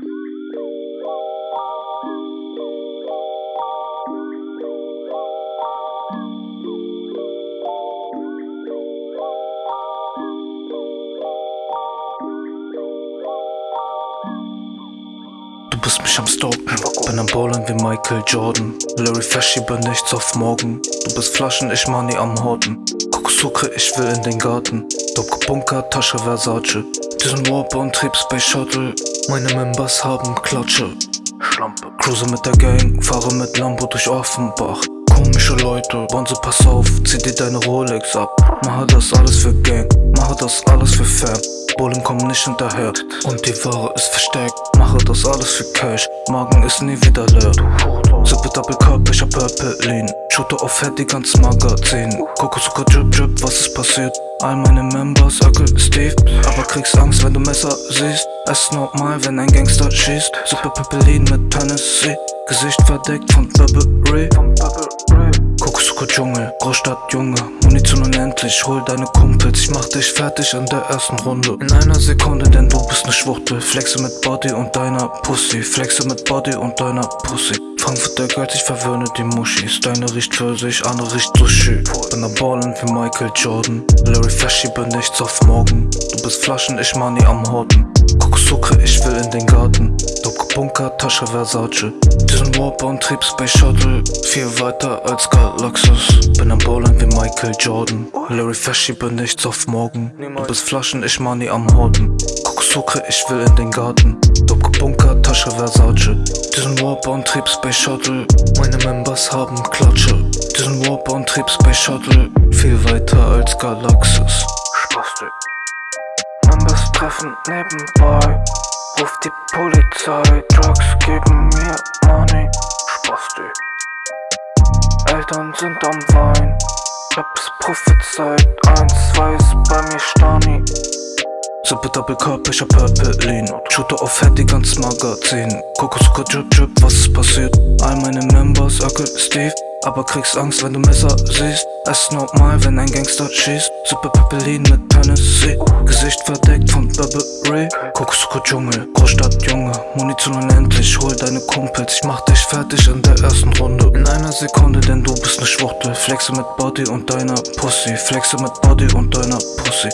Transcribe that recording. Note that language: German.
Du bist mich am Stalken, bin am Ballen wie Michael Jordan. Larry Fashy bin nichts auf morgen. Du bist Flaschen, ich Money am Horten. Kokossuche, ich will in den Garten. Dope Bunker, Tasche Versace. Diesen Warp und Trieb Space Shuttle. Meine Members haben Klatsche. Schlampe. Cruise mit der Gang, fahre mit Lambo durch Offenbach. Komische Leute, Bonze, pass auf, zieh dir deine Rolex ab. Mache das alles für Gang, mache das alles für Fam. Bullen kommen nicht hinterher und die Ware ist versteckt. Mache das alles für Cash, Magen ist nie wieder leer. Sippe Double Cup, ich hab Purple Lean. Shooter auf Head, die ganz Magazin. Kokosuka passiert? All meine Members, Öckel Steve. Aber kriegst Angst, wenn du Messer siehst. Es ist normal, wenn ein Gangster schießt. Super Pepperlin mit Tennessee. Gesicht verdeckt von Burberry. Dschungel, Großstadt Junge. Munition unendlich, hol deine Kumpels. Ich mach dich fertig in der ersten Runde. In einer Sekunde, denn du bist ne Schwuchtel. Flexe mit Body und deiner Pussy. Flexe mit Body und deiner Pussy. Frankfurter Geld, ich verwöhne die Muschis. Deine riecht Pfirsich, andere riecht Sushi. Bin am Ballen wie Michael Jordan. Larry bin nichts auf morgen. Du bist Flaschen, ich Money am Horten. Kokosuke, ich will in den Garten. Dope Bunker, Tasche Versace. Diesen Warp und Trieb Space Shuttle. Viel weiter als Galaxus. Bin am Ballen wie Michael Jordan. Larry Fashy bin nichts auf morgen. Du bist Flaschen, ich Money am Horten. Kokosuke, ich will in den Garten. Dope Bunker, Tasche Versace. Diesen Warp und Trieb Space Shuttle. Meine Members haben Klatsche. Diesen Warp und Trieb Space Shuttle. Viel weiter als Galaxus. Treffen nebenbei. Ruf die Polizei. Drugs geben mir Money. Spastik. Eltern sind am Wein. Hab's prophezeit. Eins, zwei ist bei mir Stani. Sippe Double Cup, ich hab Purple Shooter auf Head, die ganz Magazin Kokosuka Drip Drip, was ist passiert? All meine Members, Öckel Steve aber kriegst Angst, wenn du Messer siehst. Es ist normal, wenn ein Gangster schießt. Super Pepperlin mit Tennessee. Gesicht verdeckt von Burberry Kokosuka Dschungel, Großstadt Junge. Munition unendlich, hol deine Kumpels. Ich mach dich fertig in der ersten Runde. In einer Sekunde, denn du bist ne Schwuchtel. Flexe mit Body und deiner Pussy. Flexe mit Body und deiner Pussy